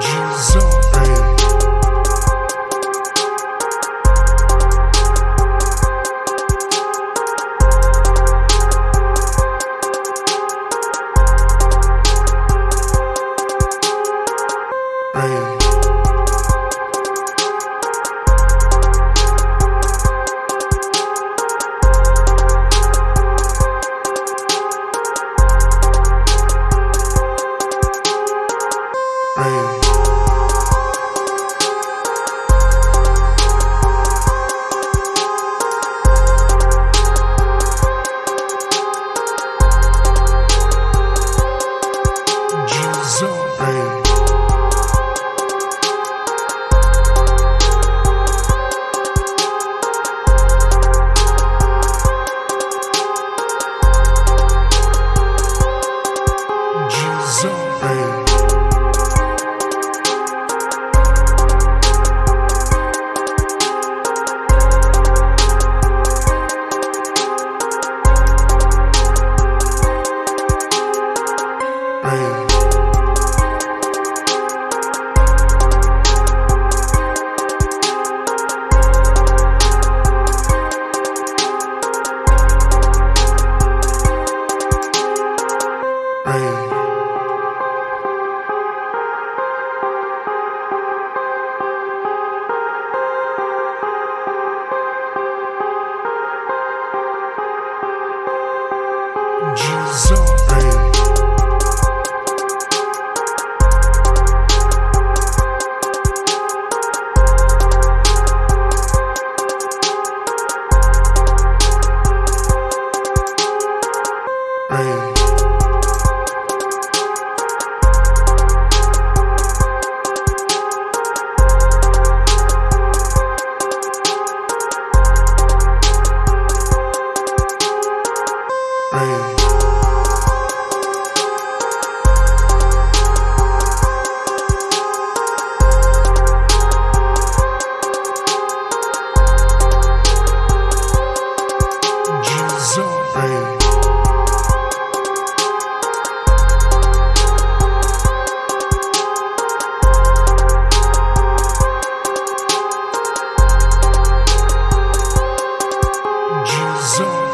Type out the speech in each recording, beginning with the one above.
Jesus. zone.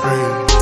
afraid.